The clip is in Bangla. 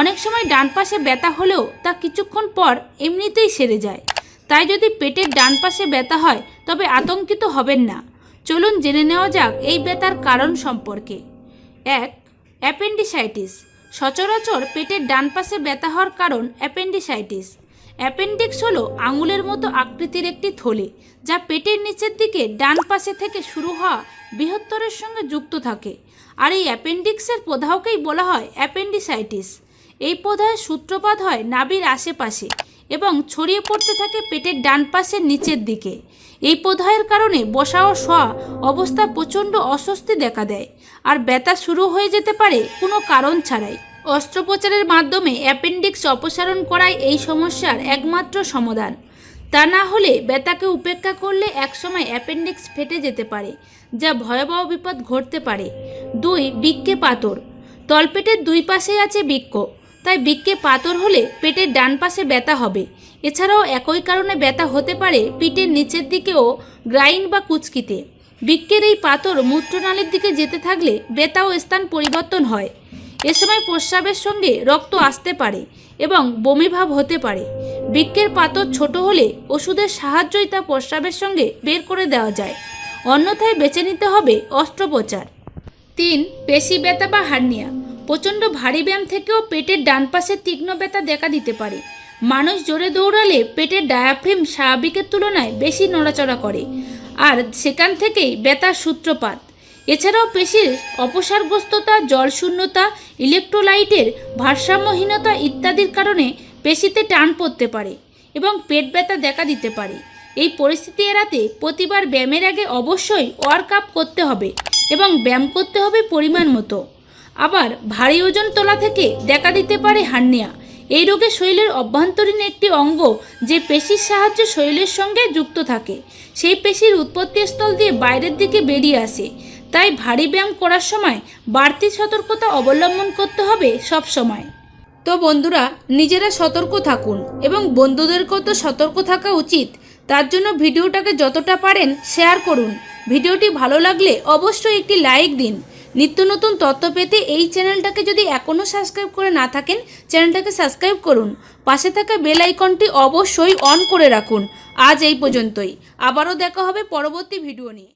অনেক সময় ডান পাশে ব্যথা হলেও তা কিছুক্ষণ পর এমনিতেই সেরে যায়। তাই যদি পেটের ডান পাশে ব্যথা হয়, তবে আতঙ্কিত হবেন না। চলুন জেনে নেওয়া যাক এই ব্যথার কারণ সম্পর্কে। এক, অ্যাপেন্ডিসাইটিস। সচরাচর পেটের ডান পাশে ব্যথা হওয়ার কারণ অ্যাপেন্ডিসাইটিস। অ্যাপেন্ডিক্স হলো আঙুলের মতো আকৃতির একটি থলে, যা পেটের নিচের দিকে ডান পাশে থেকে শুরু হওয়া বৃহত্তরের সঙ্গে যুক্ত থাকে। আর এই অ্যাপেন্ডিক্সের প্রদাহকেই বলা হয় অ্যাপেন্ডিসাইটিস। এই প্রদাহের সূত্রপাত হয় নাভির আশেপাশে এবং ছড়িয়ে পড়তে থাকে পেটের ডান পাশের নিচের দিকে। এই প্রদাহের কারণে বসা ও শোয়া অবস্থা প্রচণ্ড অস্বস্তি দেখা দেয় আর ব্যথা শুরু হয়ে যেতে পারে কোনো কারণ ছাড়াই। অস্ত্রোপচারের মাধ্যমে অ্যাপেন্ডিক্স অপসারণ করাই এই সমস্যার একমাত্র সমাধান। তা না হলে ব্যথাকে উপেক্ষা করলে একসময় অ্যাপেন্ডিক্স ফেটে যেতে পারে, যা ভয়াবহ বিপদ ঘটতে পারে। দুই বৃক্কে পাথর তলপেটের দুই পাশেই আছে বৃক্ক তাই বৃক্কে পাথর হলে পেটের ডান পাশে ব্যথা হবে। এছাড়াও একই কারণে ব্যথা হতে পারে পিঠের নিচের দিকেও গ্রাইন বা কুচকিতে। বৃক্কের এই পাথর মূত্রনালীর দিকে যেতে থাকলে ব্যথা ও স্থান পরিবর্তন হয়। এ সময় প্রস্রাবের সঙ্গে রক্ত আসতে পারে এবং বমিভাব হতে পারে। বৃক্কের পাথর ছোট হলে ওষুধের সাহায্যই তা প্রস্রাবের সঙ্গে বের করে দেওয়া যায়। অন্যথায় বেছে নিতে হবে অস্ত্রোপচার। তিন, পেশি ব্যথা বা হার্নিয়া। প্রচণ্ড ভারী ব্যায়াম থেকেও পেটের ডান পাশে তীক্ষ্ণ ব্যথা দেখা দিতে পারে। মানুষ জোরে দৌড়ালে পেটের ডায়াফ্রেম স্বাভাবিকের তুলনায় বেশি নড়াচড়া করে। আর সেখান থেকেই ব্যথার সূত্রপাত। এছাড়াও পেশির অপসারগ্রস্ততা, জলশূন্যতা ইলেকট্রোলাইটের ভারসাম্যহীনতা ইত্যাদির কারণে পেশিতে টান পড়তে পারে এবং পেট ব্যথা দেখা দিতে পারে। এই পরিস্থিতি এড়াতে প্রতিবার ব্যায়ামের আগে অবশ্যই ওয়ার্ক আপ করতে হবে এবং ব্যায়াম করতে হবে পরিমাণ মতো। আবার ভারী ওজন তোলা থেকে দেখা দিতে পারে হার্নিয়া। এই রোগে শরীরের অভ্যন্তরীণ একটি অঙ্গ যে পেশির সাহায্যে শরীরের সঙ্গে যুক্ত থাকে, সেই পেশির উৎপত্তি স্থল দিয়ে বাইরের দিকে বেরিয়ে আসে। তাই ভারী ব্যায়াম করার সময় বাড়তি সতর্কতা অবলম্বন করতে হবে সব সময়। তো বন্ধুরা, নিজেরা সতর্ক থাকুন এবং বন্ধুদেরকেও তো সতর্ক থাকা উচিত। তার জন্য ভিডিওটাকে যতটা পারেন শেয়ার করুন। ভিডিওটি ভালো লাগলে অবশ্যই একটি লাইক দিন। নিত্য নতুন তথ্য পেতে এই চ্যানেলটাকে যদি এখনও সাবস্ক্রাইব করে না থাকেন, চ্যানেলটাকে সাবস্ক্রাইব করুন। পাশে থাকা বেল আইকনটি অবশ্যই অন করে রাখুন। আজ এই পর্যন্তই। আবারও দেখা হবে পরবর্তী ভিডিও নিয়ে।